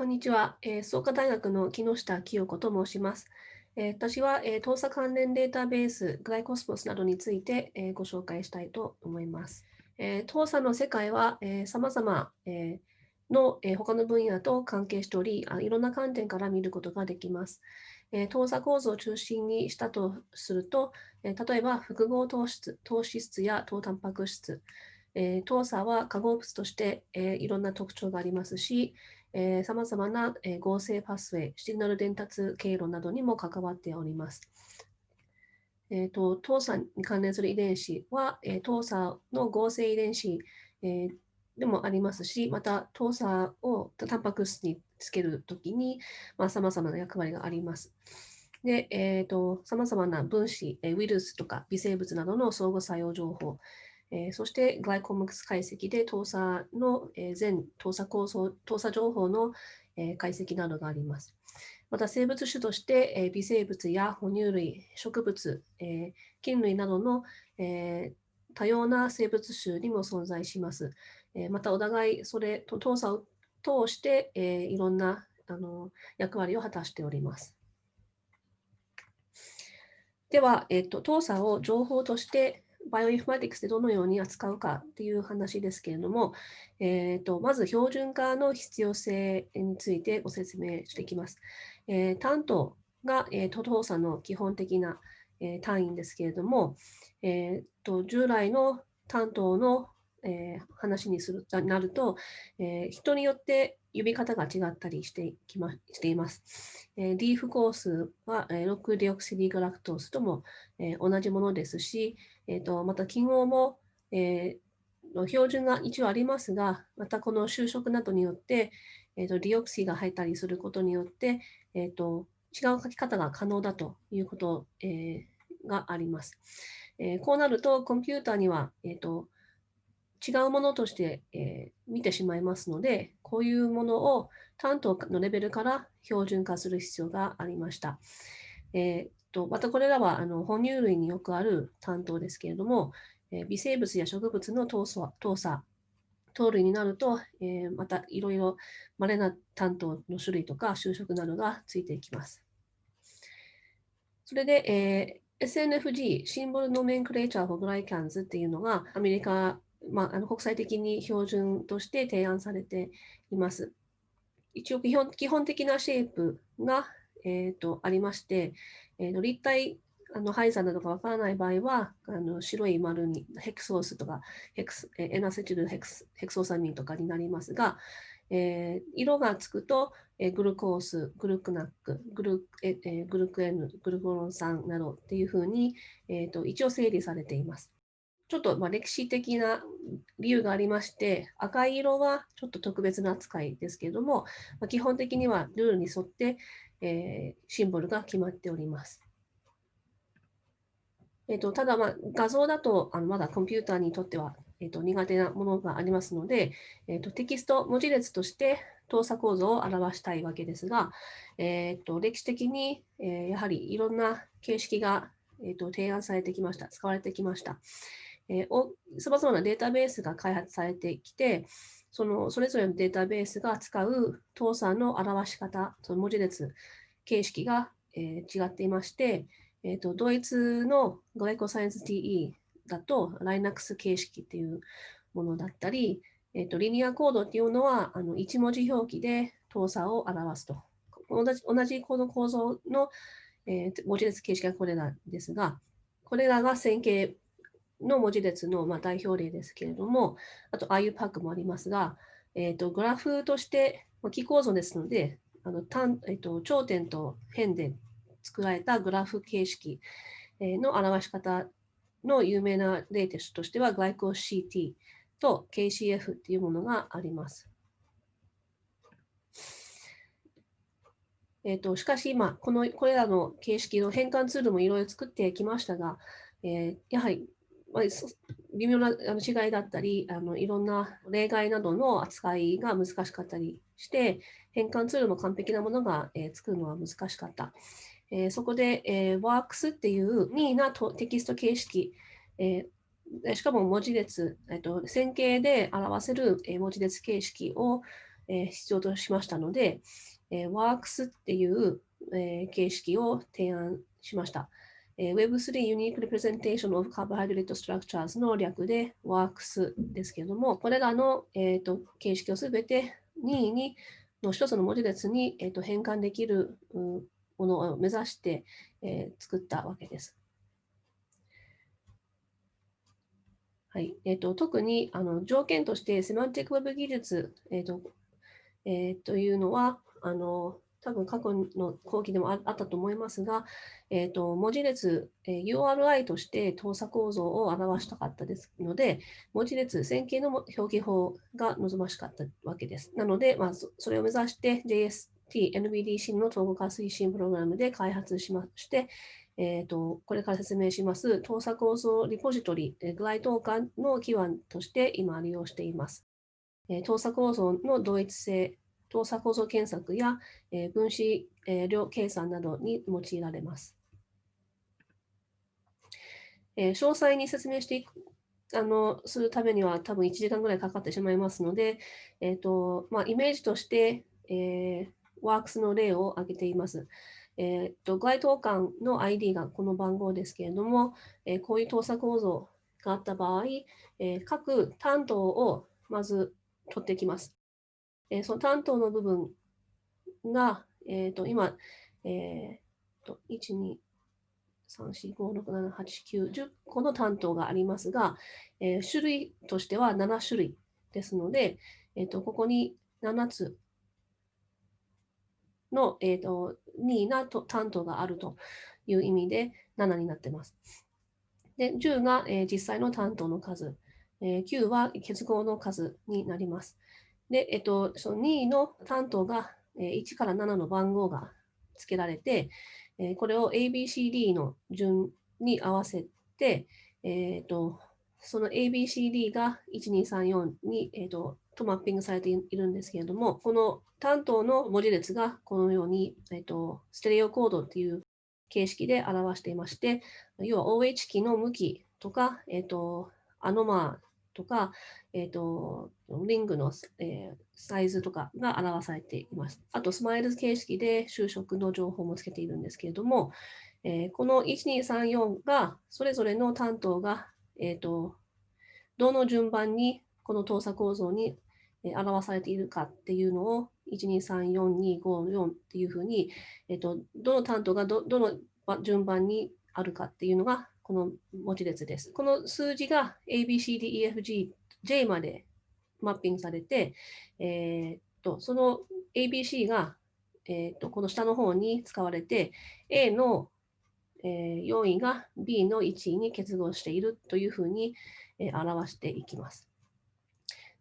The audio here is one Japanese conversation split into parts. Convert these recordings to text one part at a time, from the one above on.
こんにちは、えー、創価大学の木下清子と申します。えー、私は、えー、盗作関連データベース、グライコスモスなどについて、えー、ご紹介したいと思います。えー、盗作の世界は、えー、様々、えー、の、え、他の分野と関係しておりあ、いろんな観点から見ることができます。えー、投作構造を中心にしたとすると、え、例えば複合糖質糖脂質や糖タンパク質、えー、糖鎖は化合物として、え、いろんな特徴がありますし、さまざまな、え、合成パスウェイ、シグナル伝達経路などにも関わっております。えーと、糖鎖に関連する遺伝子は、えー、糖鎖の合成遺伝子、えー、でもありますし、また糖鎖をタンパク質につけるときにさまざ、まな役割があります。で、えーと、さまざまな分子、ウイルスとか微生物などの相互作用情報、えー、そしてグライコムクス解析で搭載の、えー、全搭載構造、搭載情報の、えー、解析などがあります。また生物種として、えー、微生物や哺乳類、植物、えー、菌類などの、えー、多様な生物種にも存在します。えー、またお互いそれと搭載を通して、えー、いろんなあの役割を果たしております。では、えっと、搭載を情報としてバイオインフォマティクスでどのように扱うかっていう話ですけれども、えーと、まず標準化の必要性についてご説明していきます。えー、担当が、えー、都道査の基本的な、えー、単位ですけれども、えーと、従来の担当の、えー、話にするなると、えー、人によって呼び方が違ったりしてきましています。えー、リーフコースは、えー、6ディオクシディグラクトースとも、えー、同じものですし、えーと、また記号も、えー、の標準が一応ありますが、またこの就職などによって、えーと、ディオクシーが入ったりすることによって、えーと、違う書き方が可能だということ、えー、があります。えー、こうなると、コンピューターには、えーと違うものとして、えー、見てしまいますので、こういうものを担当のレベルから標準化する必要がありました。えー、とまたこれらはあの哺乳類によくある単糖ですけれども、えー、微生物や植物の糖鎖、糖鎖糖類になると、えー、またいろいろ稀な単糖の種類とか修飾などがついていきます。それで、えー、SNFG、 Symbol Nomenclature for Glycans っていうのがアメリカまあ、あの国際的に標準として提案されています。一応基本基本的なシェイプが、えーと、ありまして、えーと、立体あの配座などがわからない場合はあの白い丸にヘクソースとかヘクスエナセチルヘクスヘクソーサミンとかになりますが、えー、色がつくと、えー、グルコース、グルクナック、グル,、えー、グルクエヌ、グルコロン酸などっていうふうに、えーと一応整理されています。ちょっとま歴史的な理由がありまして、赤い色はちょっと特別な扱いですけれども、ま基本的にはルールに沿って、えー、シンボルが決まっております。えーと、ただ、まあ、画像だとあのまだコンピューターにとっては、えーと、苦手なものがありますので、えーと、テキスト文字列として動作構造を表したいわけですが、えー、と歴史的に、えー、やはりいろんな形式が、えー、と提案されてきました、使われてきました。さまざまなデータベースが開発されてきて、そのそれぞれのデータベースが使う倒産の表し方、その文字列形式が、えー、違っていまして、えーと、ドイツのグライコサイエンス TE だと Linux 形式っていうものだったり、えーと、リニアコードっていうのはあの1文字表記で動作を表すと。同じ同じこの構造の、えー、文字列形式がこれらですが、これらが線形の文字列のまあ代表例ですけれども、あと IUPAC もありますが、えーと、グラフとして、まキー構造ですので、あの単えーと、頂点と辺で作られたグラフ形式の表し方の有名な例としては、グライコ CT と KCF というものがあります。えーと、しかし今この、これらの形式の変換ツールもいろいろ作ってきましたが、えー、やはりまあ、微妙な違いだったりあのいろんな例外などの扱いが難しかったりして変換ツールも完璧なものが、えー、作るのは難しかった。えー、そこで、えー、WORKS っていう任意なテキスト形式、えー、しかも文字列、えーと、線形で表せる、え、文字列形式を、え必要としましたので、え WORKS っていう、え形式を提案しました。え Web3 Unique Representation of Carbohydrate Structures の略で WORKS ですけれども、これらの、えーと、形式をすべて任意にの一つの文字列に、えーと、変換できるものを目指して、えー、作ったわけです。はいえーと、特にあの条件としてセマンティックウェブ技術、えーとえー、というのはあの多分過去の後期でもあったと思いますが、えーと、文字列、えー、URI として動作構造を表したかったですので、文字列線形の表記法が望ましかったわけです。なので、まあ、それを目指して JST、NBDC の統合化推進プログラムで開発しまして、えーと、これから説明します動作構造リポジトリ、グライトーカンの基盤として今利用しています。えー、動作構造の同一性、動作構造検索や、えー、分子、えー、量計算などに用いられます。えー、詳細に説明していくあのするためには多分1時間ぐらいかかってしまいますので、えーとまあ、イメージとして、えー、ワークスの例を挙げています。えーと、該当間の ID がこの番号ですけれども、えー、こういう動作構造があった場合、えー、各担当をまず取ってきます。えー、その担当の部分が、えーと、今、えーと、1、2、3、4、5、6、7、8、9、10個の担当がありますが、えー、種類としては7種類ですので、えーと、ここに7つの、えーと、2なと担当があるという意味で7になっています。で10が、えー、実際の担当の数、えー、9は結合の数になります。で、えっと、その2の担当が、1から7の番号が付けられて、これを ABCD の順に合わせて、えっと、その ABCD が1234に、えっと、とマッピングされているんですけれども、この担当の文字列がこのように、えっと、ステレオコードっていう形式で表していまして、要は OH キの向きとか、えっと、アノマーとか、えーと、リングの、えー、サイズとかが表されています。あと、スマイル形式で就職の情報もつけているんですけれども、えー、この1234が、それぞれの担当が、えーと、どの順番にこの動作構造に表されているかっていうのを1234254っていうふうに、えーと、どの担当がどどの順番にあるかっていうのがこの文字列です。この数字が ABCDEFG、J までマッピングされて、えー、っとその ABC が、えー、っとこの下の方に使われて、A の、えー、4位が B の1位に結合しているというふうに、え表していきます。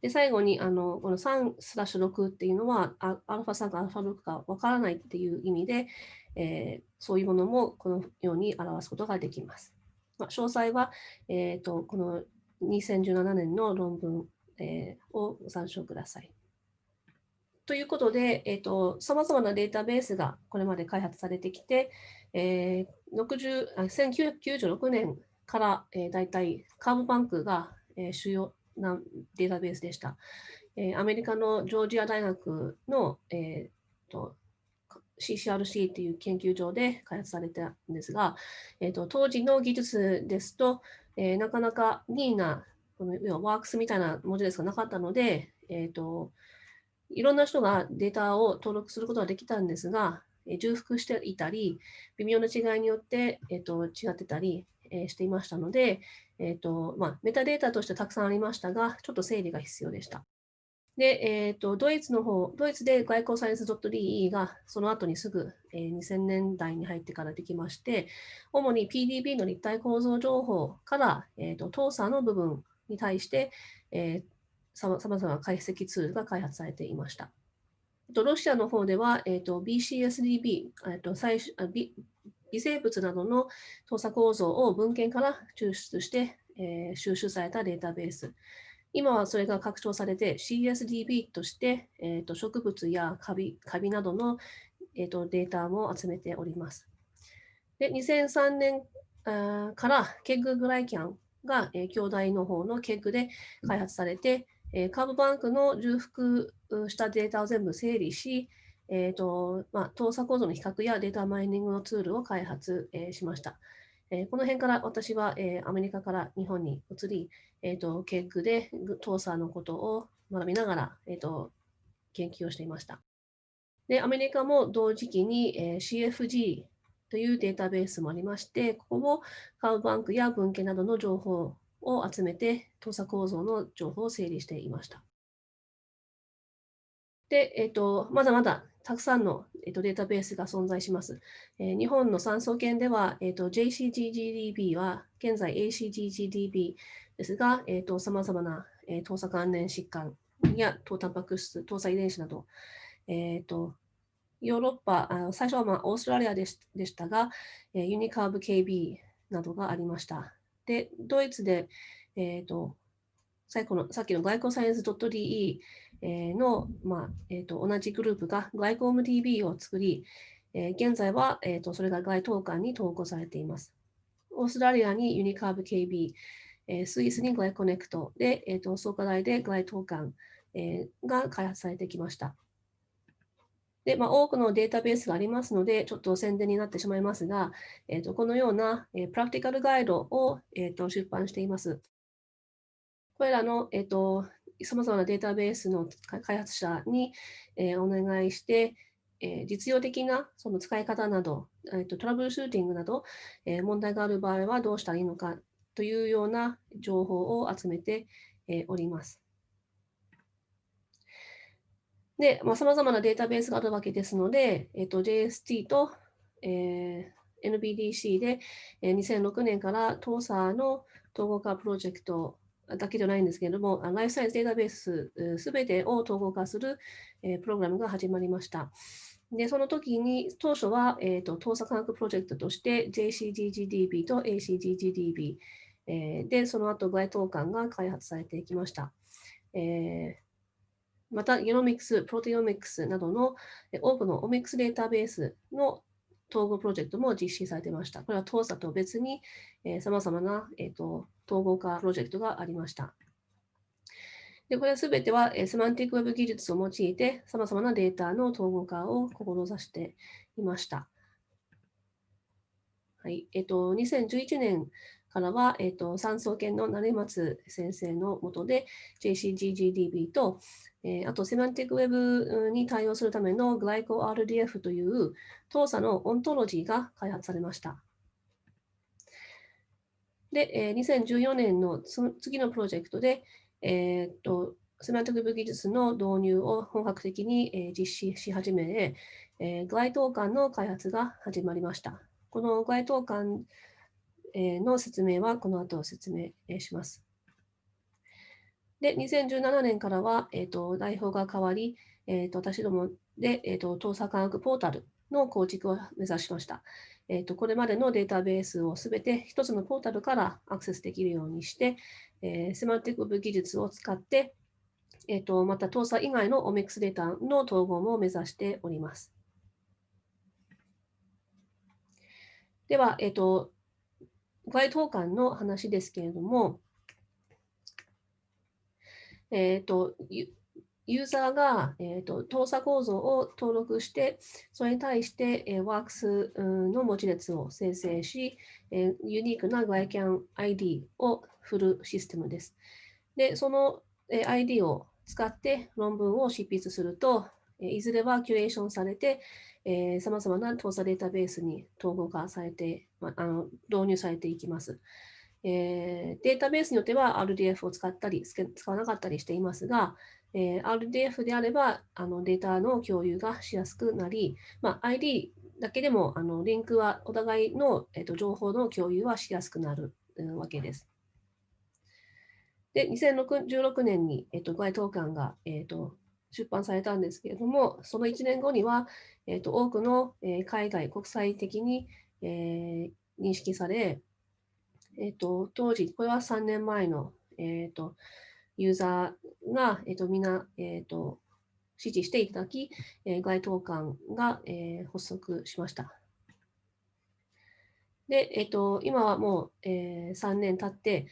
で最後にあのこの3スラッシュ6っていうのはアルファ3かアルファ6かわからないっていう意味で、えー、そういうものもこのように表すことができます。まあ、詳細は、えーと、この2017年の論文、えー、をご参照ください。ということで、えーと、さまざまなデータベースがこれまで開発されてきて、えー、60 1996年から、えー、大体カーブバンクが、えー、主要なデータベースでした。えー、アメリカのジョージア大学の、えーと CCRC っていう研究所で開発されたんですが、えーと、当時の技術ですと、えー、なかなかニーなこの要はワークスみたいな文字列がなかったので、えーと、いろんな人がデータを登録することができたんですが、えー、重複していたり、微妙な違いによって、えーと、違ってたり、えー、していましたので、えーとまあ、メタデータとしてたくさんありましたが、ちょっと整理が必要でした。で、えーと、ドイツの方、ドイツで外交サイエンス .de がその後にすぐ、えー、2000年代に入ってからできまして、主に PDB の立体構造情報から、えーと、と TOSA の部分に対して、えー、さまざまな解析ツールが開発されていました。とロシアの方では、えーと、BCSDB、えーと最初微、微生物などの動作構造を文献から抽出して、えー、収集されたデータベース。今はそれが拡張されて CSDB として、えーと、植物やカビカビなどの、えーと、データも集めております。で2003年あからケッググライキャンが、えー、兄弟の方のケッグで開発されて、えー、カーブバンクの重複したデータを全部整理し、えーとまあ、動作構造の比較やデータマイニングのツールを開発、えー、しました。えー、この辺から私は、えー、アメリカから日本に移り、えーと、ケッグでトーサーのことを学びながら、えーと、研究をしていました。で、アメリカも同時期に、えー、CFG というデータベースもありまして、ここもカウバンクや文献などの情報を集めて、動作構造の情報を整理していました。で、えーと、まだまだたくさんの、えーと、データベースが存在します。えー、日本の産総研では、えーと、JCGGDB は現在 ACGGDB ですが、えー、と様々な、えー、糖鎖関連疾患や糖タンパク質、糖鎖遺伝子など、えー、とヨーロッパ、あの最初はまあオーストラリアでしたが、えー、ユニカーブ KB などがありました。で、ドイツで、えーと、最後のさっきの外交サイエンス .de の、まあえーと、同じグループがグライコーム DB を作り、えー、現在は、えーと、それが該当館に投稿されています。オーストラリアにユニカーブ KB、えー、スイスにグライコネクトで、えーと、創価大でグライト館、えー、が開発されてきました。でまあ、多くのデータベースがありますので、ちょっと宣伝になってしまいますが、えー、とこのような、えー、プラクティカルガイドを、えー、と出版しています。これらの、えー、とさまざまなデータベースの開発者に、えー、お願いして、えー、実用的なその使い方など、えーと、トラブルシューティングなど、えー、問題がある場合はどうしたらいいのかというような情報を集めて、えー、おります。で、まあ、様々なデータベースがあるわけですので、えーと、JST と、えー、NBDC で、えー、2006年から TOSA の統合化プロジェクトだけじゃないんですけれども、ライフサイエンスデータベースすべてを統合化する、プログラムが始まりました。で、その時に、当初は、えーと、と、科学プロジェクトとして JCGGDB と ACGGDB、えー、で、その後、該当館が開発されていきました。えー、また、ゲノミクス、プロテオミクスなどの多くのオミクスデータベースの統合プロジェクトも実施されていました。これは TOSA と別に、さまざまな、えーと、統合化プロジェクトがありました。でこれすべては、えー、セマンティックウェブ技術を用いて、さまざまなデータの統合化を志していました。はいえーと、2011年からは、えーと、産総研の成松先生のもとで JCGGDB と、えー、あとセマンティックウェブに対応するためのグライコ RDF という糖鎖のオントロジーが開発されました。で、えー、2014年の次のプロジェクトで、えー、っとセマンティック技術の導入を本格的に、えー、実施し始め、えー、該当館の開発が始まりました。この該当館、えー、の説明はこの後説明します。で、2017年からは、えーと、代表が変わり、えーと、私どもで、えーと、と、科学ポータルの構築を目指しました。えーと、これまでのデータベースをすべて一つのポータルからアクセスできるようにして、えー、セマティック部技術を使って、えー、とまた、搭載以外のオミックスデータの統合も目指しております。では、えっ、ー、と、該当館の話ですけれども、えっ、ー、と、ユーザーが、えーと、動作構造を登録して、それに対して、えー、ワークスの文字列を生成し、えー、ユニークな GLICAN ID を振るシステムです。で、その、えー、ID を使って論文を執筆すると、えー、いずれはキュレーションされて、さまざまな動作データベースに統合化されて、まあ、あの導入されていきます。えー、データベースによっては RDF を使ったり、使わなかったりしていますが、えー、RDF であればあのデータの共有がしやすくなり、まあ、ID だけでもあのリンクはお互いの、えーと、情報の共有はしやすくなる、わけです。で、2016年に、えーと、該当館が、えーと、出版されたんですけれども、その1年後には、えー、と多くの、えー、海外、国際的に、えー、認識され、えーと、当時、これは3年前の、えーと、ユーザーが、えーと、みんな、えー、と支持していただき、えー、該当館が、えー、発足しました。で、えっと、今はもう、えー、3年経って、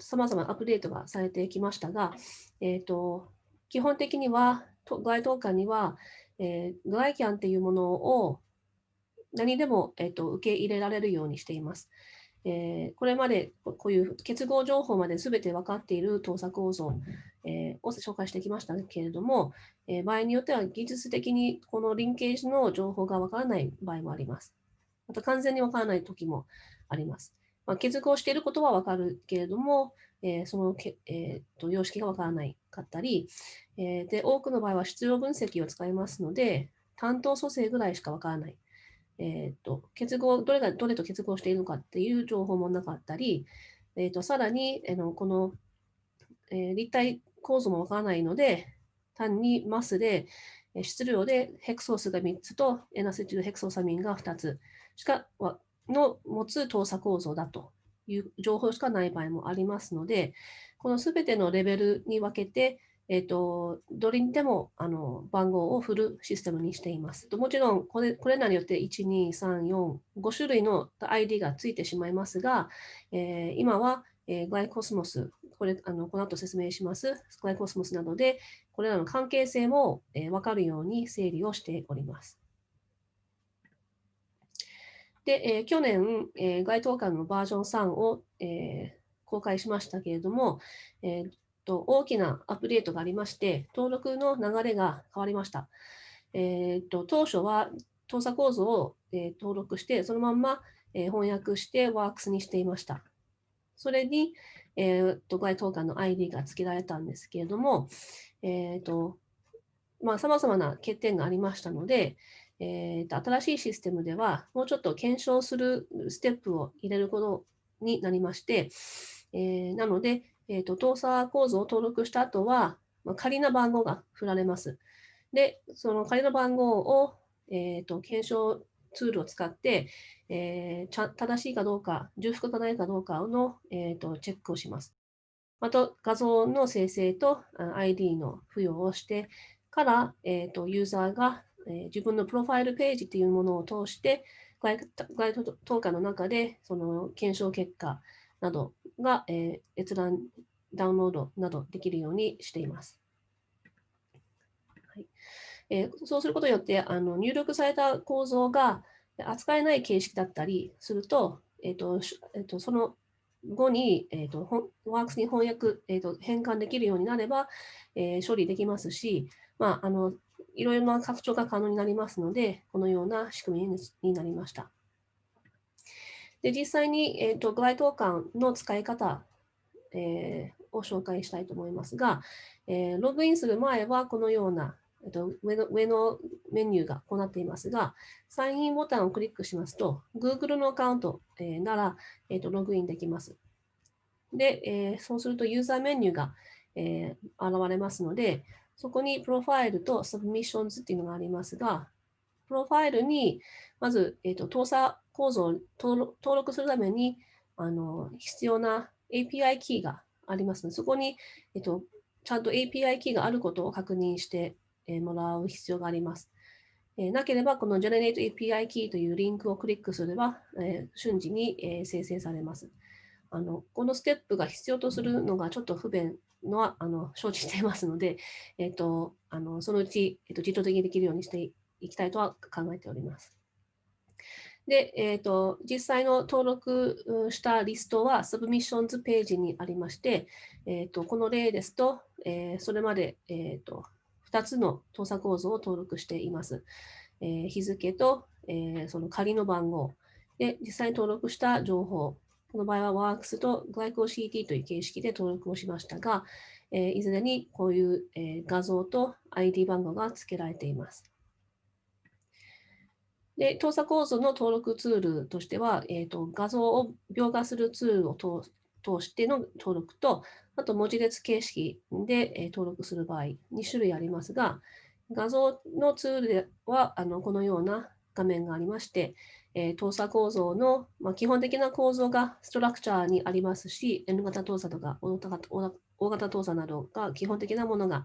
さまざまアップデートがされてきましたが、えっと、基本的には、該当館には、えー、グライキャンっていうものを何でも、えっと、受け入れられるようにしています。えー、これまでこういう結合情報まで全て分かっている搭載構造、えー、を紹介してきましたけれども、えー、場合によっては技術的にこのリンケージの情報が分からない場合もあります。また完全に分からない時もあります。まあ、結合していることは分かるけれども、えそのけ、えーと、様式が分からないかったり、えで、多くの場合は必要分析を使いますので、担当組成ぐらいしか分からない。えーと、結合、どれがどれと結合しているのかっていう情報もなかったり、えーと、さらに、えのこの、え、立体構造もわからないので、単にマスで、質量でヘクソースが3つとエナセチルヘクソサミンが2つしかの持つ搭鎖構造だという情報しかない場合もありますので、このすべてのレベルに分けて、えーと、どれにでもあの番号を振るシステムにしています。もちろんこれ、これらによって1、2、3、4、5種類の ID がついてしまいますが、えー、今は、えー、グライコスモス、これあのこの後説明します、グライコスモスなどで、これらの関係性も、えー、分かるように整理をしております。で、えー、去年、えー、該当館のバージョン3を、えー、公開しましたけれども、えー、と大きなアップデートがありまして、登録の流れが変わりました。えー、と当初は搭載構造を、えー、登録して、そのまま、えー、翻訳してワークスにしていました。それに、えー、と該当館の ID が付けられたんですけれども、えーとまあ、様々な欠点がありましたので、えーと、新しいシステムでは、もうちょっと検証するステップを入れることになりまして、えー、なので、えーと、動作構造を登録した後は、まあ、仮な番号が振られます。で、その仮の番号を、えーと、検証ツールを使って、えー、正しいかどうか、重複がないかどうかの、えーと、チェックをします。また、画像の生成と ID の付与をしてから、えー、とユーザーが、えー、自分のプロファイルページというものを通して、該当下の中でその検証結果などが、えー、閲覧、ダウンロードなどできるようにしています。はいえー、そうすることによって、あの入力された構造が扱えない形式だったりすると、えーとえーと、その後に、えーと、ワークスに翻訳、えーと、変換できるようになれば、えー、処理できますし、まあ、あのいろいろな拡張が可能になりますので、このような仕組みになりました。で実際に、えーと、グライトーの使い方、えー、を紹介したいと思いますが、えー、ログインする前はこのような、えーと、上の上のメニューがこうなっていますが、サインインボタンをクリックしますと、Google のアカウント、えー、なら、えーと、ログインできます。で、えー、そうするとユーザーメニューが、えー、現れますので、そこにプロファイルと Submissions っていうのがありますが、プロファイルにまず、えーと、と糖鎖構造を登録するためにあの必要な API キーがありますので、そこに、えっと、ちゃんと API キーがあることを確認してもらう必要があります。えなければ、この Generate API キーというリンクをクリックすれば、え瞬時に、え生成されます。あのこのステップが必要とするのがちょっと不便のはあの承知していますので、えっと、あのそのうち、えっと、自動的にできるようにしていきたいとは考えております。で、えーと、実際の登録したリストはサブミッションズページにありまして、えーと、この例ですと、えー、それまで、えーと、2つの搭載構造を登録しています。えー、日付と、えー、その仮の番号で、実際に登録した情報、この場合は WorKS と GlycoCT という形式で登録をしましたが、えー、いずれにこういう、え、画像と ID 番号が付けられています。で、搭載構造の登録ツールとしては、えーと、画像を描画するツールを通しての登録と、あと文字列形式で、えー、登録する場合、2種類ありますが、画像のツールではあのこのような画面がありまして、えー、搭載構造の、まあ、基本的な構造がストラクチャーにありますし、N 型搭載とか O 型搭載などが基本的なものが、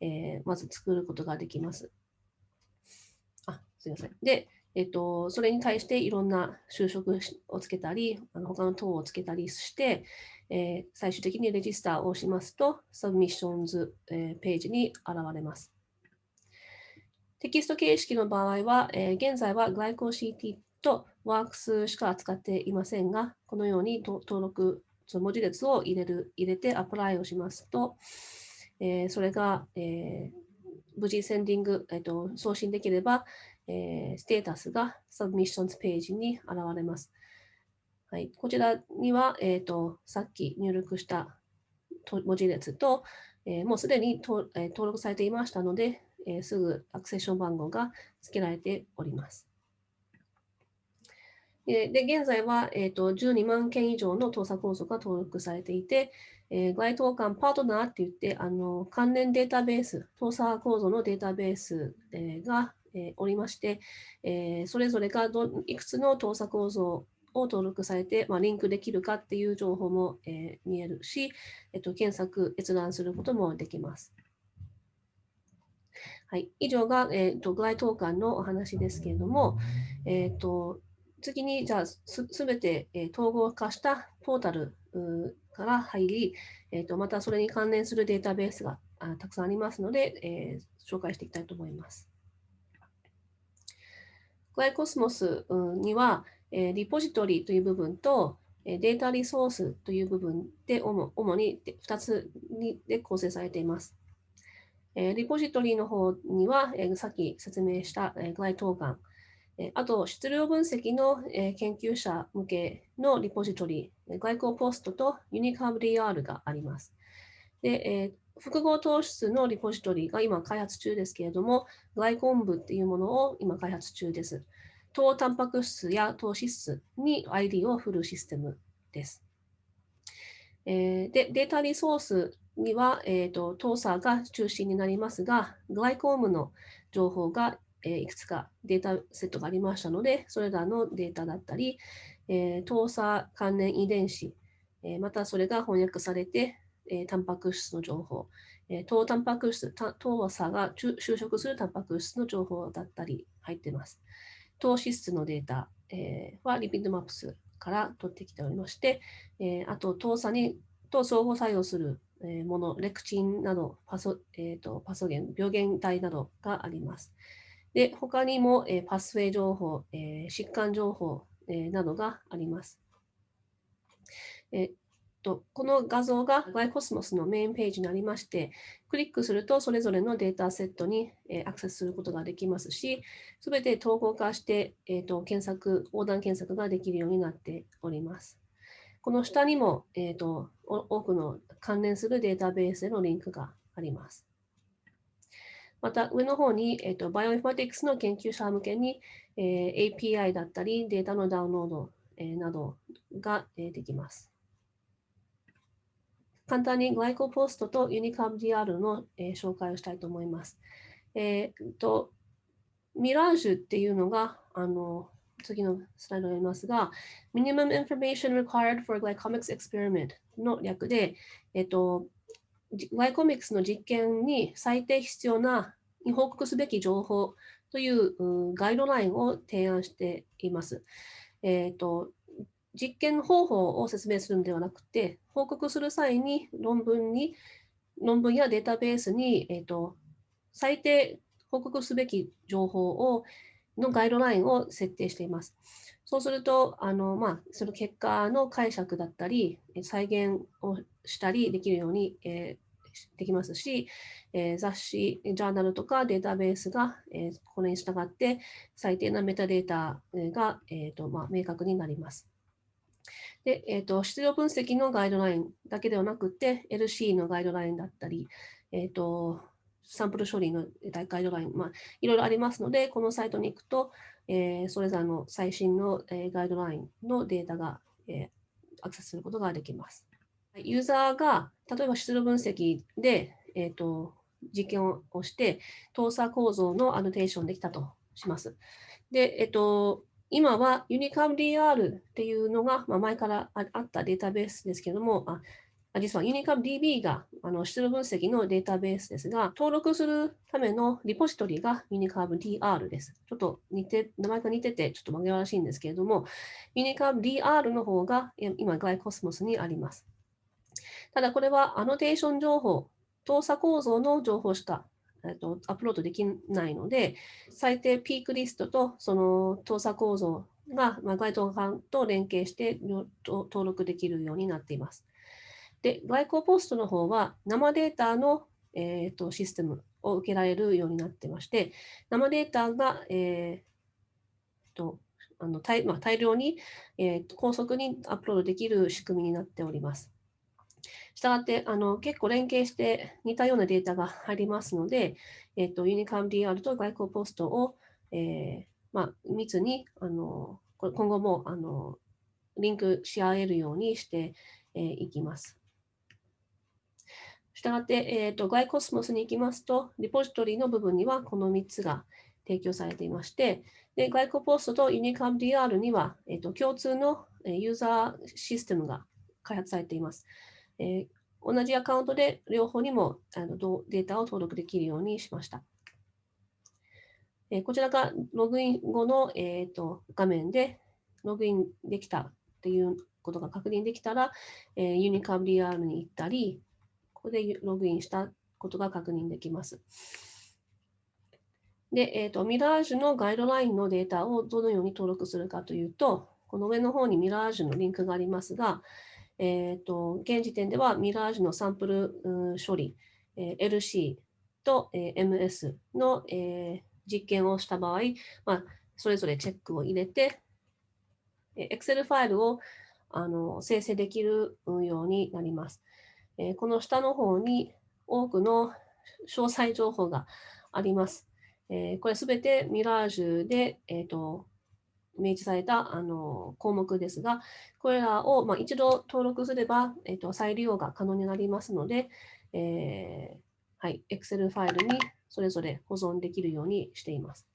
えー、まず作ることができます。あすみません。で、えっと、それに対していろんな就職をつけたり、あの他の糖をつけたりして、えー、最終的に register をしますと、 Submissions、えー、ページに現れます。テキスト形式の場合は、えー、現在は GlycoCT と WURCS しか扱っていませんが、このように登録、その文字列を入れる入れて apply をしますと、えー、それが、えー、無事 sending、えーと、送信できれば、えー、ステータスが Submissions ページに現れます。はい、こちらには、えーと、さっき入力した文字列と、えー、もうすでにと、えー、登録されていましたので、えー、すぐアクセッション番号が付けられております。で現在は、えーと、12万件以上の盗作構造が登録されていて、えー、該当館パートナーって言って、あの関連データベース、盗作構造のデータベース、えー、が、えー、おりまして、えー、それぞれがどいくつの盗作構造を登録されて、まあ、リンクできるかっていう情報も、えー、見えるし、えっと、検索、閲覧することもできます。はい、以上が、えーと、具合投函のお話ですけれども、えーと次に、じゃあす、すべて、えー、統合化したポータルから入り、えーと、またそれに関連するデータベースがあたくさんありますので、えー、紹介していきたいと思います。グライコスモスには、え、リポジトリという部分と、えデータリソースという部分で主主に2つにで構成されています。えリポジトリの方には、えさっき説明した、えグライトーガン、あと、質量分析のえ研究者向けのリポジトリ、外交ポストとユニカーブ DR があります。で、複合糖質のリポジトリが今開発中ですけれども、グライコン部っていうものを今開発中です。糖タンパク質や糖脂質に ID を振るシステムです。で、データリソースには、えーと、糖鎖が中心になりますが、グライコームの情報がえいくつかデータセットがありましたので、それらのデータだったり、えー、鎖関連遺伝子、えー、またそれが翻訳されて、えー、タンパク質の情報、えー、糖タンパク質、糖鎖が就職するタンパク質の情報だったり入っています。糖脂質のデータ、えー、はリピッドマップスから取ってきておりまして、えー、あと糖鎖にと相互作用するもの、レクチンなどパソ、えーと、パソゲン、病原体などがあります。で、他にも、えー、パスウェイ情報、えー、疾患情報、えー、などがあります。えと、この画像が GlyCosmos のメインページにありまして、クリックするとそれぞれのデータセットに、えアクセスすることができますし、すべて統合化して、えーと、検索、横断検索ができるようになっております。この下にも、えーと多くの関連するデータベースへのリンクがあります。また上の方に、えーと、バイオインフォマティクスの研究者向けに、えー、API だったりデータのダウンロード、えー、などが、えー、できます。簡単にグライコポストとユニカーブ DR の、えー、紹介をしたいと思います。えー、とミラージュっていうのが、あの次のスライドにありますが、Minimum Information Required for Glycomics Experiment の略で、えっ、ー、と、ワイコミックスの実験に最低必要な報告すべき情報というガイドラインを提案しています。えーと、実験方法を説明するのではなくて、報告する際に論文に論文やデータベースに、えーと、最低報告すべき情報をのガイドラインを設定しています。そうすると、あのまあ、その結果の解釈だったり、再現をしたりできるように、えー、できますし、えー、雑誌、ジャーナルとかデータベースが、えー、これに従って最低なメタデータが、えーとまあ、明確になります。で、えーと、質量分析のガイドラインだけではなくて、LC のガイドラインだったり、えーと、サンプル処理のガイドライン、まあ、いろいろありますので、このサイトに行くと、えー、それぞれの最新の、えー、ガイドラインのデータが、えー、アクセスすることができます。ユーザーが例えば出力分析で、えーと、実験をして、動作構造のアノテーションできたとします。で、えっ、ー、と、今は UNICAMDR っていうのが、まあ、前からあったデータベースですけども、あ実は UniCapDB があの出力分析のデータベースですが、登録するためのリポジトリが UniCapDR です。ちょっと似て、名前が似てて、ちょっと紛らわしいんですけれども、UniCapDR の方が今、ガイコスモスにあります。ただ、これはアノテーション情報、動作構造の情報しかえっと、アップロードできないので、最低ピークリストとその動作構造が、まあ、該当版と連携して登録できるようになっています。で、外交ポストの方は生データの、えーと、システムを受けられるようになってまして、生データが、えーとあの大まあ、大量に、えー、高速にアップロードできる仕組みになっております。したがってあの結構連携して似たようなデータが入りますので、えーと、ユニカム DR と外交ポストを、えーまあ、密にあの今後もあのリンクし合えるようにしてい、えー、きます。したがって、えーと、外コスモスに行きますと、リポジトリの部分にはこの3つが提供されていまして、で外交ポストとユニカム DR には、えーと、共通のユーザーシステムが開発されています。えー、同じアカウントで両方にもあのデータを登録できるようにしました。えー、こちらがログイン後の、えーと、画面でログインできたっていうことが確認できたら、えー、ユニカブ DR に行ったり、ここでログインしたことが確認できます。で、えーと、ミラージュのガイドラインのデータをどのように登録するかというと、この上の方にミラージュのリンクがありますが、えーと、現時点ではミラージュのサンプル処理、えー、LC と、えー、MS の、えー、実験をした場合、まあ、それぞれチェックを入れて、えー、Excel ファイルをあの生成できるようになります。えー、この下の方に多くの詳細情報があります。えー、これすべてミラージュで、えーと明示されたあの項目ですが、これらを、まあ、一度登録すれば、えーと、再利用が可能になりますので、えーはい、Excel ファイルにそれぞれ保存できるようにしています。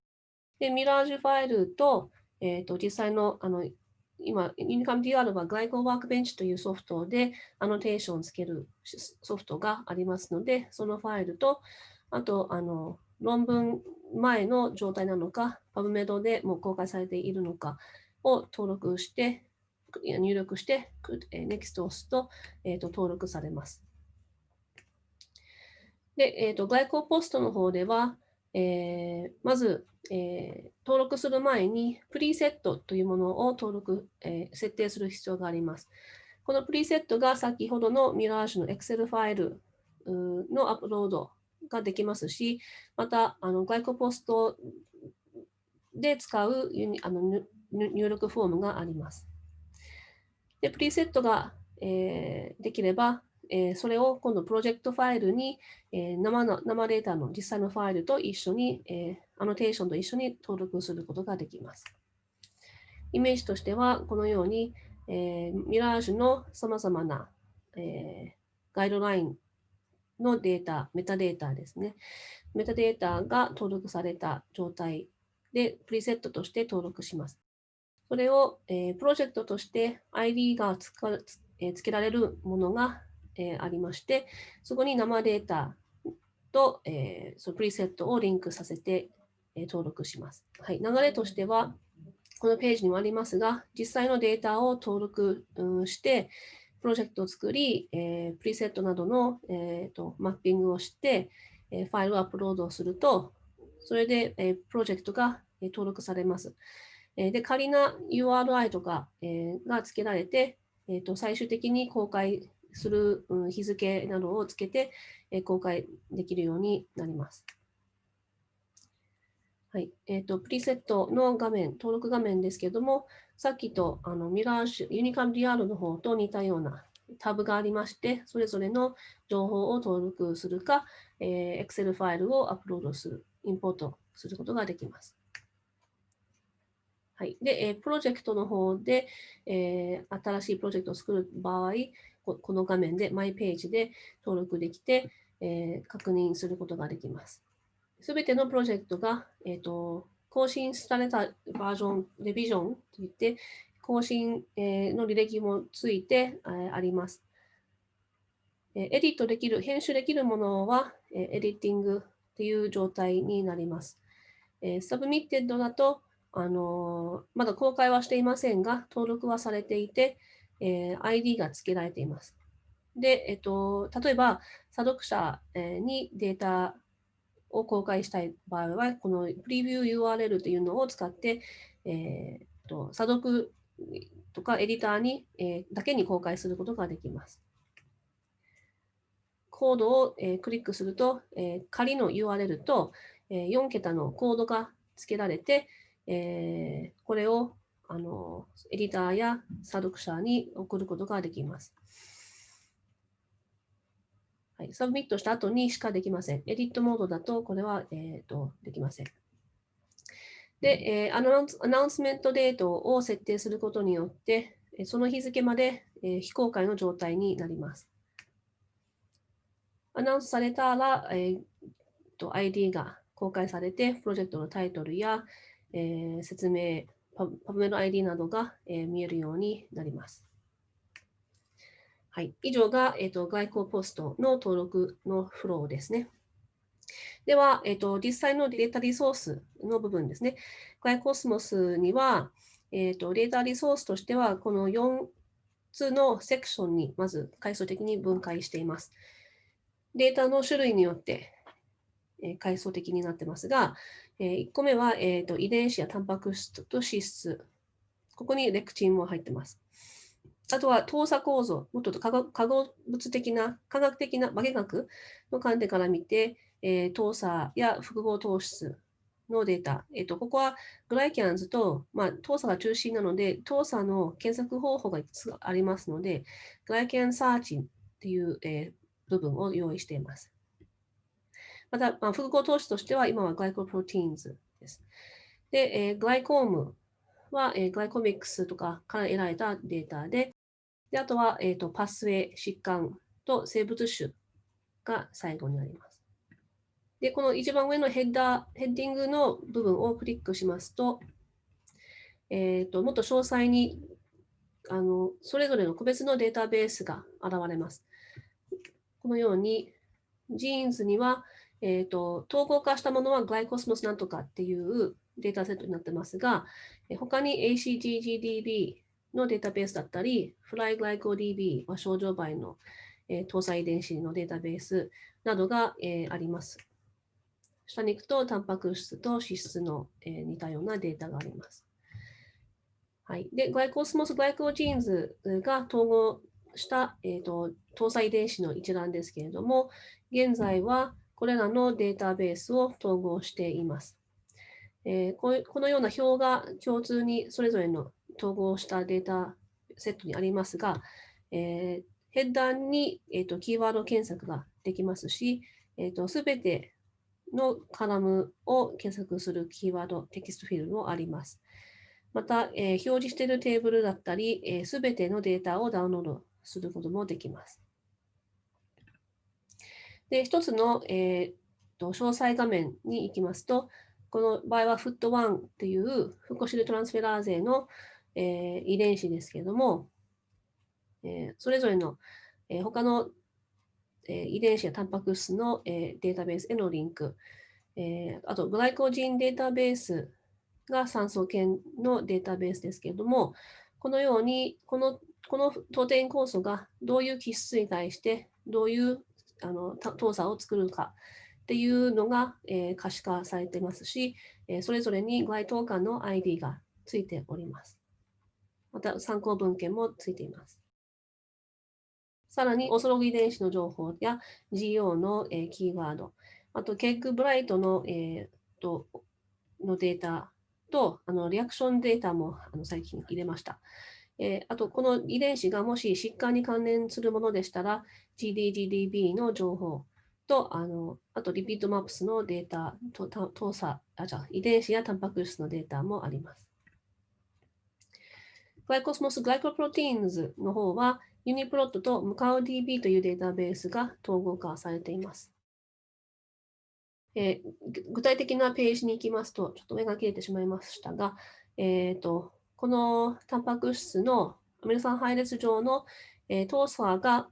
で、ミラージュファイルと、えーと、実際のあの今、ユニカム DR は外交ワークベンチというソフトでアノテーションをつけるソフトがありますので、そのファイルと、あと、あの論文前の状態なのか、PubMed でもう公開されているのかを登録して、入力して、NEXT を押すと,、えー、と登録されます。で、えーと、外交ポストの方では、えー、まず、えー、登録する前にプリセットというものを登録、えー、設定する必要があります。このプリセットが先ほどのミラージュの Excel ファイルのアップロードができますし、またあの外交ポストで使うあの入力フォームがあります。で、プリセットが、えー、できれば、えー、それを今度プロジェクトファイルに、えー、生の生データの実際のファイルと一緒に、えー、アノテーションと一緒に登録することができます。イメージとしては、このように、えー、ミラージュのさまざまな、えー、ガイドラインのデータ、メタデータですね。メタデータが登録された状態で、プリセットとして登録します。それを、えー、プロジェクトとして ID がつか、えー、付けられるものが、えー、ありまして、そこに生データと、え、そのプリセットをリンクさせて、え、登録します。はい、流れとしては、このページにもありますが、実際のデータを登録、うん、して、プロジェクトを作り、えー、プリセットなどの、えーと、マッピングをして、えー、ファイルをアップロードすると、それで、えー、プロジェクトが、えー、登録されます。えー、で、仮な URI とか、えー、が付けられて、えーと、最終的に公開する、うん、日付などをつけて、えー、公開できるようになります。はい。えっ、ー、と、プリセットの画面、登録画面ですけれども、さっきとあのミラーシュ、ユニカム DR の方と似たようなタブがありまして、それぞれの情報を登録するか、えー、Excel ファイルをアップロードする、インポートすることができます。はい。で、えー、プロジェクトの方で、えー、新しいプロジェクトを作る場合、ここの画面でマイページで登録できて、えー、確認することができます。すべてのプロジェクトが、えーと更新されたバージョン、レビジョンといって、更新の履歴もついてあります。エディットできる、編集できるものは editing っていう状態になります。 submitted だと、あのまだ公開はしていませんが、登録はされていて、え ID が付けられています。で、えっと、例えば、査読者にデータを公開したい場合は、このプレビュー URL というのを使って、えー、と査読とかエディターに、えだけに公開することができます。コードを、えクリックすると、え仮の URL と、え4桁のコードが付けられて、えこれをあのエディターや査読者に送ることができます。はい、 submit した後にしかできません。 edit mode だとこれは、えーと、できません。で、えーアナウンス、アナウンスメントデートを設定することによって、その日付まで、えー、非公開の状態になります。アナウンスされたら、えーと、ID が公開されて、プロジェクトのタイトルや、えー、説明、パブメの ID などが、えー、見えるようになります。はい、以上が、えーと、外交ポストの登録のフローですね。では、えーと、実際のデータリソースの部分ですね。外コスモスには、えーと、データリソースとしては、この4つのセクションにまず階層的に分解しています。データの種類によって、え、階層的になってますが、え、1個目は、えーと遺伝子やタンパク質と脂質。ここにレクチンも入ってます。あとは等差構造、もっと化合物的な、科学的な化学の観点から見て、えー、等差や複合糖質のデータ。えーと、ここはグライキャンズと、まあ、等差が中心なので、等差の検索方法がいくつありますので、グライキャンサーチンっていう、えー、部分を用意しています。また、まあ、複合糖質としては、今はグライコプロテインズです。で、えー、グライコームは、えー、グライコミックスとかから得られたデータで、であとは、えーと、パスウェイ、疾患と生物種が最後になります。で、この一番上のヘッダー、ヘッディングの部分をクリックしますと、えーと、もっと詳細にあのそれぞれの個別のデータベースが現れます。このように、 Genes には、えーと、統合化したものは GlyCosmos なんとかっていうデータセットになってますが、他に ACGGDB のデータベースだったり、FlyGlycoDB はショウジョウバエの、糖鎖遺伝子のデータベースなどが、あります。下に行くと、タンパク質と脂質の、似たようなデータがあります。はい、で、 GlyCosmos Glycogenes が統合した、えーと、糖鎖遺伝子の一覧ですけれども、現在はこれらのデータベースを統合しています。えー、ここのような表が共通にそれぞれの統合したデータセットにありますが、えー、ヘッダーに、えーと、キーワード検索ができますし、えー、てのカラムを検索するキーワード、テキストフィルドもあります。また、えー、表示しているテーブルだったり、えー、全てのデータをダウンロードすることもできます。で、一つの、えーと、詳細画面に行きますと、この場合は FOOT1 っていうフコシルトランスフェラーゼの、えー、遺伝子ですけれども、えー、それぞれの、えー、他の、えー、遺伝子やタンパク質の、えー、データベースへのリンク、えー、あとグライコジンデータベースが酸素系のデータベースですけれども、このように、このこの当店酵素がどういう基質に対してどういうあの糖鎖を作るかっていうのが、えー、可視化されてますし、えー、それぞれに該当間の ID がついております。また参考文献もついています。さらに、オソログ遺伝子の情報や GO の、えー、キーワード、あと、ケックブライトの,、えー、とのデータと、あのリアクションデータもあの最近入れました。えー、あと、この遺伝子がもし疾患に関連するものでしたら、GDGDB の情報と、あのあと、 LIPID MAPS のデータと、糖鎖あ、じゃ遺伝子やタンパク質のデータもあります。 GlyCosmos Glycoproteins の方は、 UniProt とムカウ DB というデータベースが統合化されています。えー、具体的なページに行きますと、ちょっと目が切れてしまいましたが、えーと、このタンパク質のアミノ酸配列上の、えー、トーサが、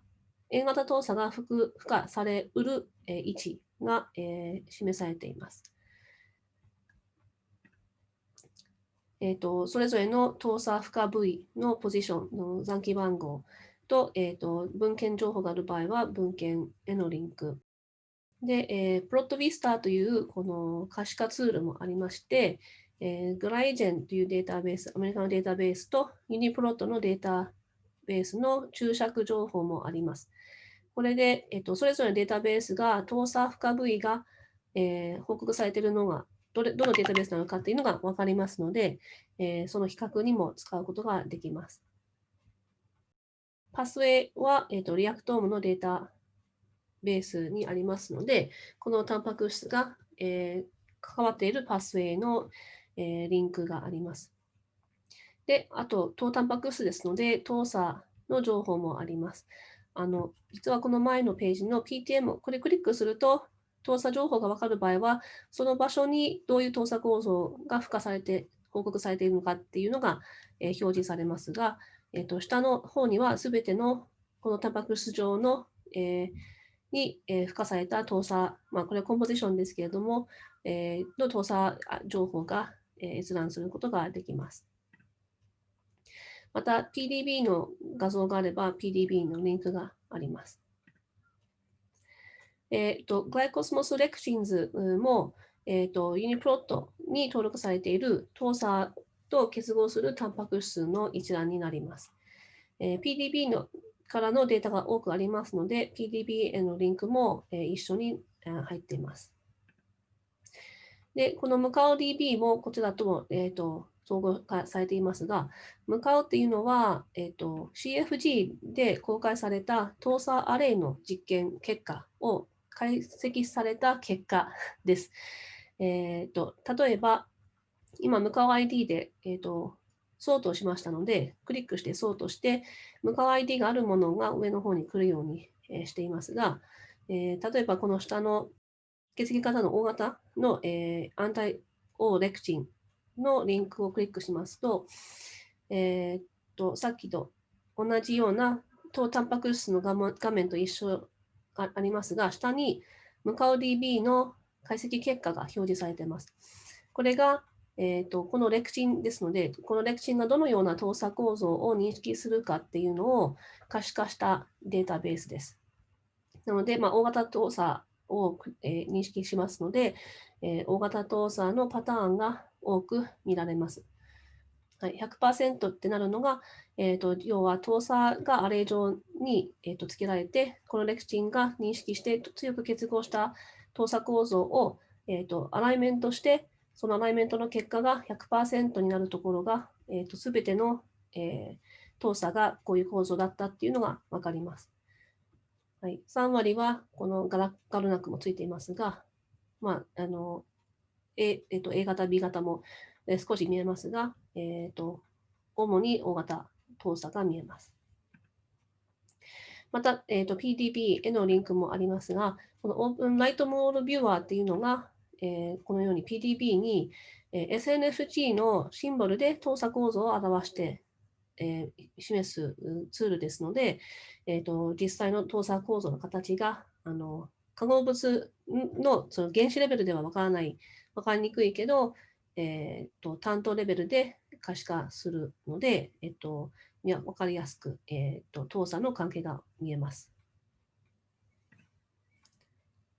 A 型動作が付加されうる、え位置が、え示されています。えーと、それぞれの動作負荷部位のポジションの残機番号と,、えーと、文献情報がある場合は文献へのリンク。で、えー、プロットビスターというこの可視化ツールもありまして、えー、グライジェンというデータベース、アメリカのデータベースとユニプロットのデータベースの注釈情報もあります。これで、えっと、それぞれのデータベースが、動作負荷部位が、えー、報告されているのがどれ、どのデータベースなのかっていうのが分かりますので、えー、その比較にも使うことができます。パスウェイは、えーと、 Reactome のデータベースにありますので、このタンパク質が、えー、関わっているパスウェイの、えー、リンクがあります。で、あと、糖タンパク質ですので、糖鎖の情報もあります。あの、実はこの前のページの PTM、これクリックすると、糖鎖情報が分かる場合は、その場所にどういう糖鎖構造が付加されて、報告されているのかっていうのが、えー、表示されますが、えーと、下の方にはすべてのこのタンパク質上の、えー、に、えー、付加された糖鎖、まあ、これはコンポジションですけれども、えー、の糖鎖情報が、え閲覧することができます。また PDB の画像があれば PDB のリンクがあります。えっ、ー、と、グライコスモスレクチンズも、えっ、ー、と、ユニプロットに登録されている糖鎖と結合するタンパク質の一覧になります。えー、PDB のからのデータが多くありますので、PDB へのリンクも、え一緒に入っています。で、このムカオ DB もこちらとも、えーと総合化されていますが、向かうっていうのは、えーと、CFG で公開された搭載アレイの実験結果を解析された結果です。えーと、例えば、今、向かう ID で、えーと、ソートしましたので、クリックしてソートして、向かう ID があるものが上の方に来るように、していますが、えー、例えばこの下の血液型の大型の、えー、アンタイオーレクチンのリンクをクリックしますと、えー、っと、さっきと同じような糖タンパク質の画面と一緒がありますが、下にムカオ DB の解析結果が表示されています。これが、えーと、このレクチンですので、このレクチンがどのような動作構造を認識するかっていうのを可視化したデータベースです。なので、まあ、大型動作を、えー、認識しますので、えー、大型動作のパターンが多く見られます。はい、100%ってなるのが、えーと、要は動作がアレイ上に、えーと、付けられて、このレクチンが認識して強く結合した動作構造を、えーと、アライメントして、そのアライメントの結果が100%になるところが、えー、と全ての、えー、動作がこういう構造だったっていうのが分かります。はい、3割はこのガラガルナクもついていますが、まあ、あの A, えー、と A 型、B 型も、えー、少し見えますが、えーと、主に O 型動作が見えます。また、えーと、PDB へのリンクもありますが、このオープンライトモールビューアーっていうのが、えー、このように PDB に、えー、SNFG のシンボルで動作構造を表して、えー、示すツールですので、えーと、実際の動作構造の形があの化合物のその原子レベルではわからない分かりにくいけど、えーと、担当レベルで可視化するので、えっと、いや分かりやすく、えっと、動作の関係が見えます。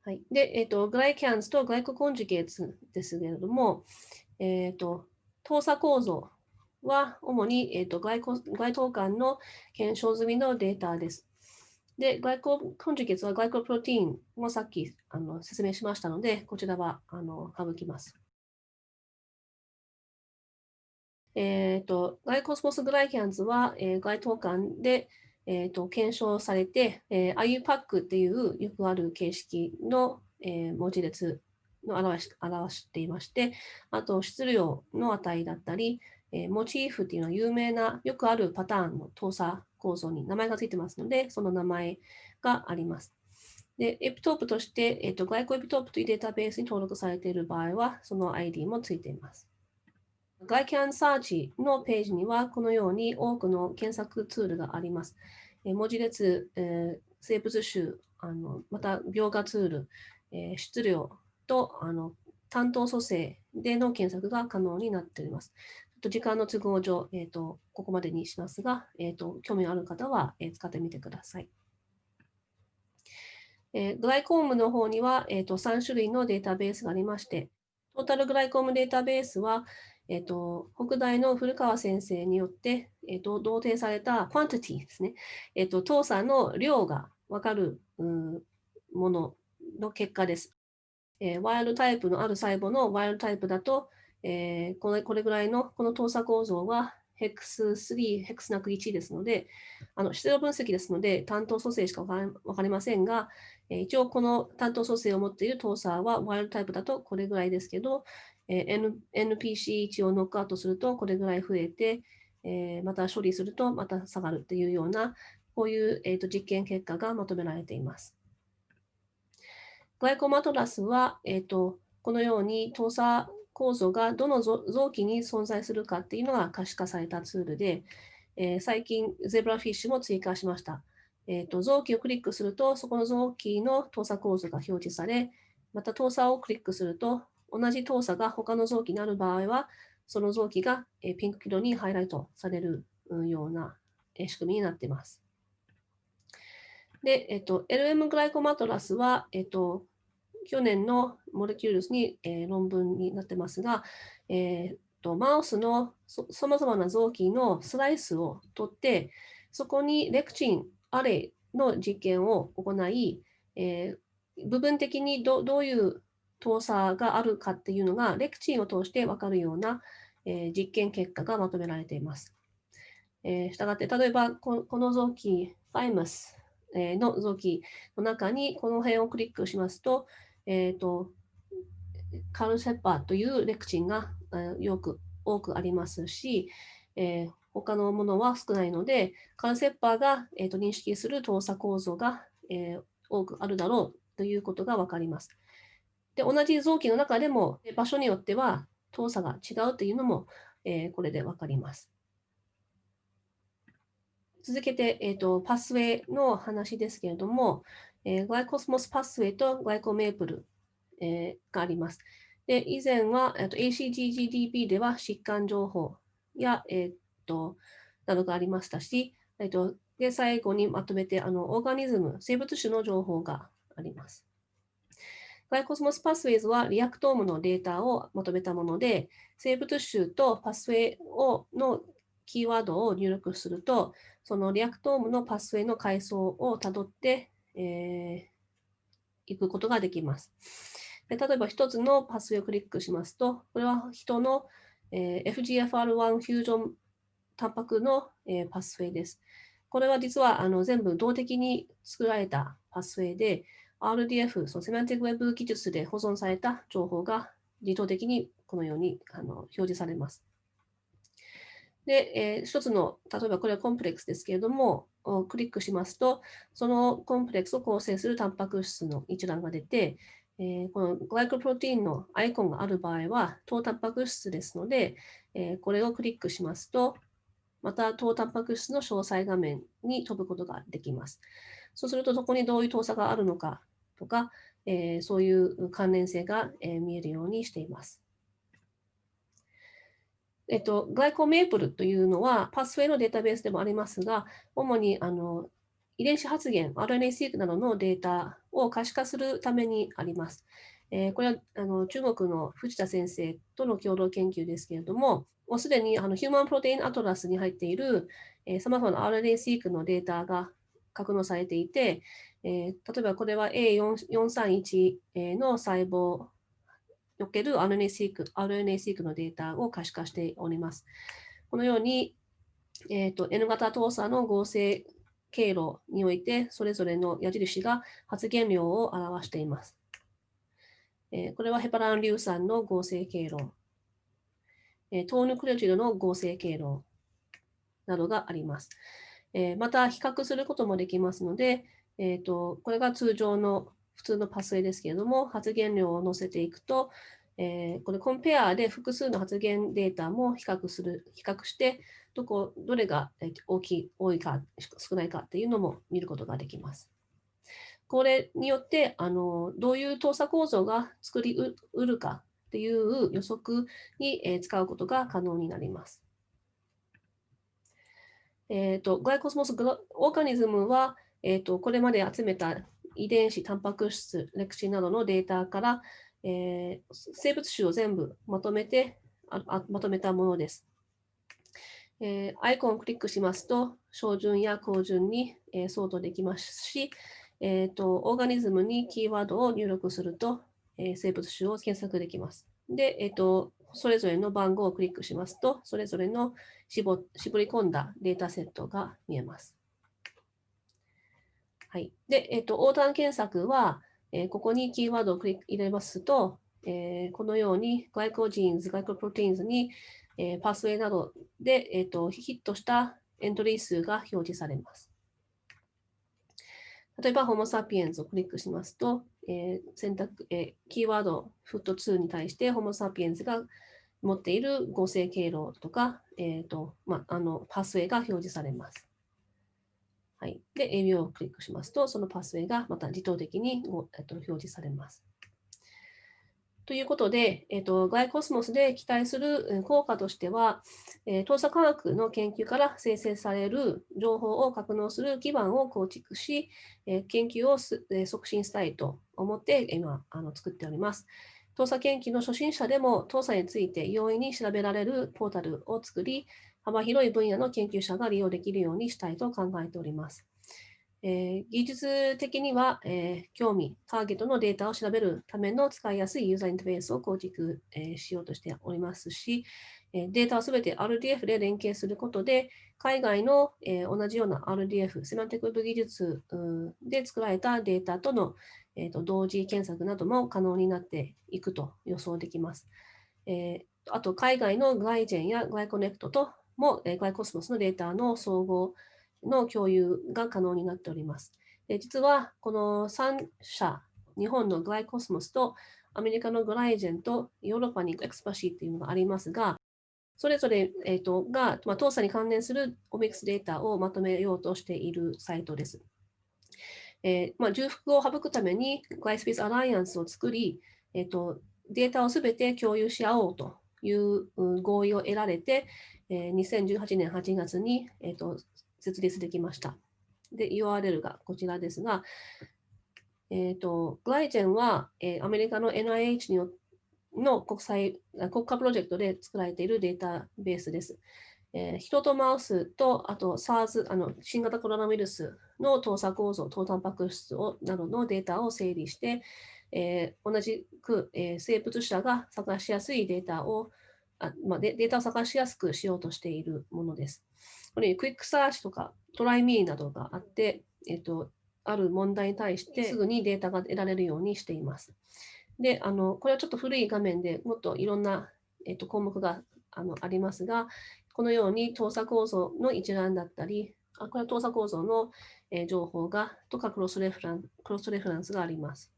はい、で、えっと、グライキャンズとグライココンジュゲーツですけれども、えっと、動作構造は主に、えっと、外外等間の検証済みのデータです。で、グライココンジュゲーツはグライコプロテインもさっきあの説明しましたので、こちらはあの省きます。えっ、ー、と、 GlyCosmos Glycans は、えー、 GlyTouCan で、えーと、検証されて、えー、IUPAC っていうよくある形式の、えー、文字列の表し表していまして、あと質量の値だったり、えー、モチーフっていうのは有名なよくあるパターンの糖鎖構造に名前がついてますので、その名前があります。で、エピトープとして、えーと、 GlycoEpitope というデータベースに登録されている場合は、その ID もついています。ガイキャンサーチのページには、このように多くの検索ツールがあります。え文字列、え生物種、あのまた描画ツール、えー、質量とあの担当組成での検索が可能になっております。時間の都合上、えーと、ここまでにしますが、えーと、興味ある方は、え、使ってみてください。えー、グライコームの方には、えーと、3種類のデータベースがありまして、トータルグライコームデータベースは、えー、と北大の古川先生によって、えー、と同定された quantity ですね、えー、と糖鎖の量が分かるものの結果です。えー、ワイルドタイプのある細胞のワイルドタイプだと、えー、これこれぐらいのこの等差構造はヘックス3、ヘックスなく1ですので、あの質量分析ですので、担当組成しか分かりませんが、えー、一応この担当組成を持っている等差はワイルドタイプだとこれぐらいですけど、えー、N NPC1 をノックアウトするとこれぐらい増えて、えー、また処理するとまた下がるっていうような、こういう、えーと、実験結果がまとめられています。グライコマトラスは、えーと、このように等差構造がどの臓器に存在するかっていうのが可視化されたツールで、えー、最近ゼブラフィッシュも追加しました。えーと、臓器をクリックすると、そこの臓器の等差構造が表示され、また等差をクリックすると、同じ等差が他の臓器になる場合は、その臓器がピンク色にハイライトされるような仕組みになっています。で、えっと、LM グライコマトラスは、えっと、去年のモレキュールスに、えー、論文になってますが、えーと、マウスのさまざまな臓器のスライスを取って、そこにレクチン、アレイの実験を行い、えー、部分的にどどういう動作があるかっていうのが、レクチンを通して分かるような、えー、実験結果がまとめられています。えー、したがって、例えばこの臓器、ファイマスの臓器の中にこの辺をクリックしますと、えっ、ー、と、カルセッパーというレクチンがよく多くありますし、えー、他のものは少ないので、カルセッパーが、えーと、認識する動作構造が、えー、多くあるだろうということがわかります。で、同じ臓器の中でも場所によっては動作が違うというのも、えー、これでわかります。続けて、えーと、パスウェイの話ですけれども、えー、グライコスモスパスウェイとグライコメープル、えー、があります。で以前は、ACGGDP では疾患情報や、えーと、などがありましたし、えーと、で最後にまとめてあの organism、生物種の情報があります。 GlyCosmos Pathways は Reactome のデータをまとめたもので、生物種とパスウェイをのキーワードを入力すると、その Reactome のパスウェイの階層をたどって、えー、行くことができます。で例えば一つのパスウェイをクリックしますと、これは人の、えー、FGFR1 フュージョンタンパクの、えー、パスウェイです。これは実はあの全部動的に作られたパスウェイで、RDF、そのセマンティックウェブ技術で保存された情報が自動的にこのようにあの表示されます。で、えー、一つの、例えばこれはコンプレックスですけれども、クリックしますと、そのコンプレックスを構成するタンパク質の一覧が出て、えー、このグライコプロテインのアイコンがある場合は、糖タンパク質ですので、えー、これをクリックしますと、また糖タンパク質の詳細画面に飛ぶことができます。そうすると、そこにどういう糖差があるのかとか、えー、そういう関連性が、え見えるようにしています。えっと、グライコメープルというのは、パスウェイのデータベースでもありますが、主にあの遺伝子発現、RNA-seq などのデータを可視化するためにあります。えー、これはあの中国の藤田先生との共同研究ですけれども、もうすでにあのヒューマンプロテインアトラスに入っているさまざまな RNA-seq のデータが格納されていて、えー、例えばこれは A431 の細胞おける RNA-seq RNA のデータを可視化しております。このように、えーと、N 型動作の合成経路において、それぞれの矢印が発現量を表しています。えー、これはヘパラン硫酸の合成経路、えー、糖ヌクレオチドの合成経路などがあります。えー、また、比較することもできますので、えーとこれが通常の普通のパスウェイですけれども、発言量を載せていくと、えー、これコンペアで複数の発言データも比較する、比較して、どこ、どれが大きい、多いか、少ないかっていうのも見ることができます。これによってあのどういう動作構造が作りうるかっていう予測に、え使うことが可能になります。えーと、グライコスモスオーガニズムは、えーと、これまで集めた遺伝子、タンパク質、歴史などのデータから、えー、生物種を全部まとめてあまとめたものです。えー、アイコンをクリックしますと、小順や高順に、えー、相当できますし、えーと、オーガニズムにキーワードを入力すると、えー、生物種を検索できます。で、えーと、それぞれの番号をクリックしますと、それぞれの絞絞り込んだデータセットが見えます。はい。で、えっ、ー、と、横断検索は、えー、ここにキーワードをクリック入れますと、えー、このように Glycogenes、 Glycoproteins に、えー、パスウェイなどで、えーと、ヒットしたエントリー数が表示されます。例えば、 Homo sapiens をクリックしますと、えー、選択、えー、キーワードフット2に対して Homo sapiens が持っている合成経路とか、えーとまあ、あのパスウェイが表示されます。はい、で、AB をクリックしますと、そのパスウェイがまた自動的に、表示されます。ということで、えっと、ガイコスモスで期待する効果としては、えー、調査科学の研究から生成される情報を格納する基盤を構築し、え、研究を、促進したいと思って今あの作っております。調査研究の初心者でも調査について容易に調べられるポータルを作り、幅広い分野の研究者が利用できるようにしたいと考えております。えー、技術的には、えー、興味、ターゲットのデータを調べるための使いやすいユーザーインターフェースを構築、えー、しようとしておりますし、えデータをすべて RDF で連携することで、海外の、え同じような RDF、セマンティックウェブ技術で作られたデータとの、えーと、同時検索なども可能になっていくと予想できます。えあと、海外の GlyGen や GlyConnect とも、え GlyCosmos のデータの相互の共有が可能になっております。で実は、この3社、日本の GlyCosmos とアメリカの GlyGen とヨーロッパに ExPASy というのがありますが、それぞれ、えーと、が、まあ、糖鎖に関連するオミックスデータをまとめようとしているサイトです。えーまあ、重複を省くためにグライスペースアライアンスを作り、えーと、データをすべて共有し合おうという合意を得られて、えー、2018年8月に、えーと設立できました。で、URL がこちらですが、えっ、ー、と、グライジェンは、えー、アメリカの NIH によの国際、国家プロジェクトで作られているデータベースです。えー、人とマウスと、あと SARS、あの新型コロナウイルスの搭載構造、糖タンパク質をなどのデータを整理して、えー、同じく、えー、生物学者が探しやすいデータをあ、まあ、データを探しやすくしようとしているものです。これ Quick Search とか Try Me などがあって、えっと、ある問題に対してすぐにデータが得られるようにしています。で、あのこれはちょっと古い画面でもっといろんな、えっと、項目があのありますが、このように糖鎖構造の一覧だったり、あこれは糖鎖構造の、え情報がとか cross-reference cross-reference があります。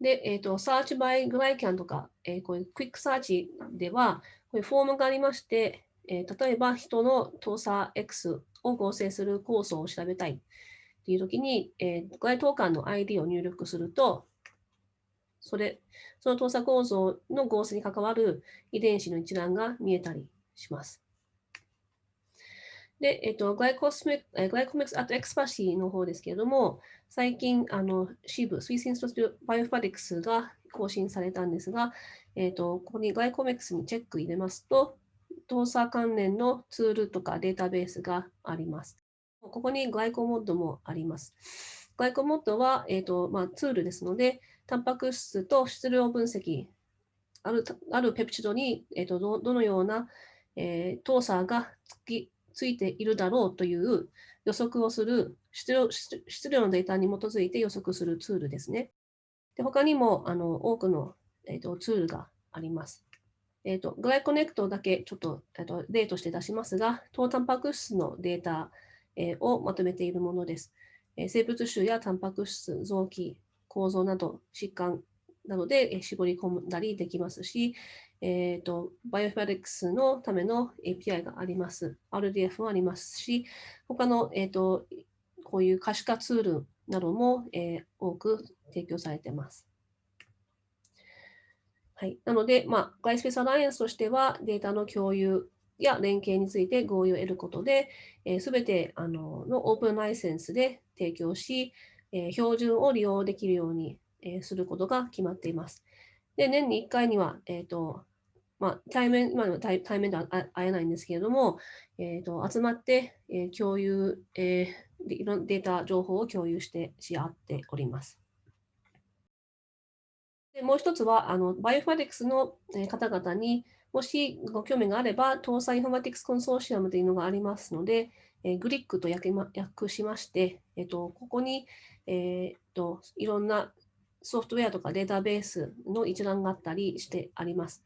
で、えっ、ー、と、Search by Glycan とか、えー、こういう Quick Search では、こういうフォームがありまして、えー、例えば人の動作 X を合成する酵素を調べたいっていうときに、えー、該当糖鎖の ID を入力すると、それ、その糖鎖構造の合成に関わる遺伝子の一覧が見えたりします。で、えっと、グライコスメグライコメックス、あとエクスパシーの方ですけれども、最近、あの、シーブ、スイスインストバイオファディクスが更新されたんですが、えっと、ここにグライコメックスにチェック入れますと、動作関連のツールとかデータベースがあります。ここにグライコモッドもあります。グライコモッドは、えーとまあ、ツールですので、タンパク質と質量分析、あるあるペプチドに、えーと、どどのような、えー、動作がつきついているだろうという予測をする質量質量のデータに基づいて予測するツールですね。で他にもあの多くの、えーとツールがあります。えーと、グライコネクトだけちょっと,、えーと例として出しますが、糖タンパク質のデータ、えー、をまとめているものです。えー、生物種やタンパク質、臓器、構造など、疾患などで、えー、絞り込んだりできますし、えーと、バイオファディクスのための API があります。RDF もありますし、他の、えーと、こういう可視化ツールなども、えー、多く提供されています。はい、なので、まあ、ガイスペースアライアンスとしては、データの共有や連携について合意を得ることで、す、べ、てあののオープンライセンスで提供し、えー、標準を利用できるように、えー、することが決まっています。で、年に1回には、えーとまあ、対面、まあ、対対面では会えないんですけれども、えーと、集まって、えー、共有、えー、いろんなデータ、情報を共有してし合っております。でもう一つは、あのバイオファディクスの方々にもしご興味があれば、搭載インフォマティクスコンソーシアムというのがありますので、えー、グリックと訳,、ま、訳しまして、えーと、ここに、えーと、いろんなソフトウェアとかデータベースの一覧があったりしてあります。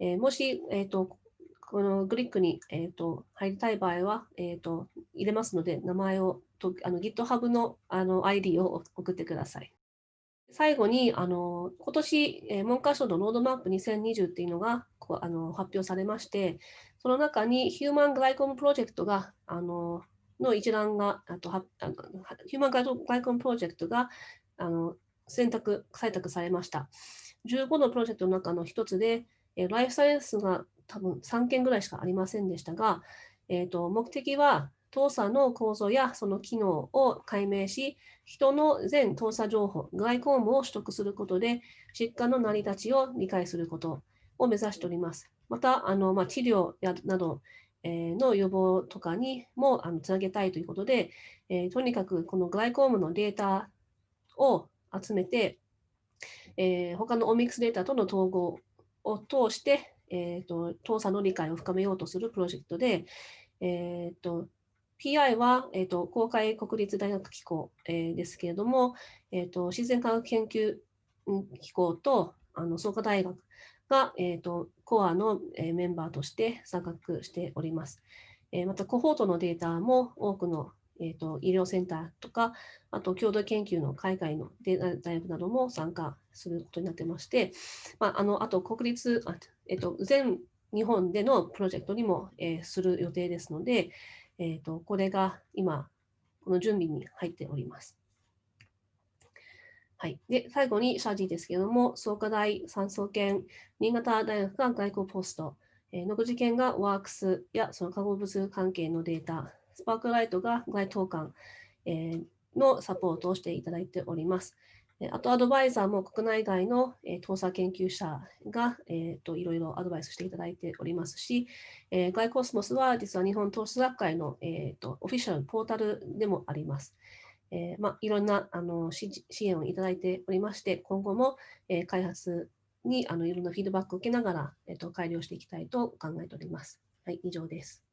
えー、もし、えーと、このグリックに、えー、と入りたい場合は、えー、と入れますので、名前をとあの GitHub のあの ID を送ってください。最後に、あの今年、えー、文科省のロードマップ2020っていうのがこうあの発表されまして、その中にヒューマングライコムプロジェクトが、あのの一覧が、あとはあのヒューマングライコムプロジェクトがあの選択、採択されました。15のプロジェクトの中の一つで、えライフサイエンスが多分3件ぐらいしかありませんでしたが、えーと目的は動作の構造やその機能を解明し、人の全動作情報、グライコームを取得することで、疾患の成り立ちを理解することを目指しております。また、あのまあ、治療やなど、え、の予防とかにもあのつなげたいということで、え、とにかくこのグライコームのデータを集めて、えー、他のオミックスデータとの統合を通して、えーと、動作の理解を深めようとするプロジェクトで、えーと PI は、えーと、公開国立大学機構、えー、ですけれども、えーと、自然科学研究機構とあの創価大学が、えーと、コアの、えー、メンバーとして参画しております。えー、また、コホートのデータも多くの、えー、と医療センターとか、あと共同研究の海外の大学なども参加することになってまして、まあ、あのあと国立あ、えー、と全日本でのプロジェクトにも、えー、する予定ですので、えーと、これが今、この準備に入っております。はい、で最後にシャジーですけれども、創価大、産総研、新潟大学が外交ポスト、えー、野口研がワークスやその化合物関係のデータ、スパークライトが該当館、のサポートをしていただいております。あとアドバイザーも国内外の、えー、調査研究者が、えーと、いろいろアドバイスしていただいておりますし、えー、ガイコスモスは実は日本投資学会の、えーと、オフィシャルポータルでもあります。えま、いろんなあの支援をいただいておりまして、今後も、え、開発にあのいろんなフィードバックを受けながら、えーと改良していきたいと考えております。はい、以上です。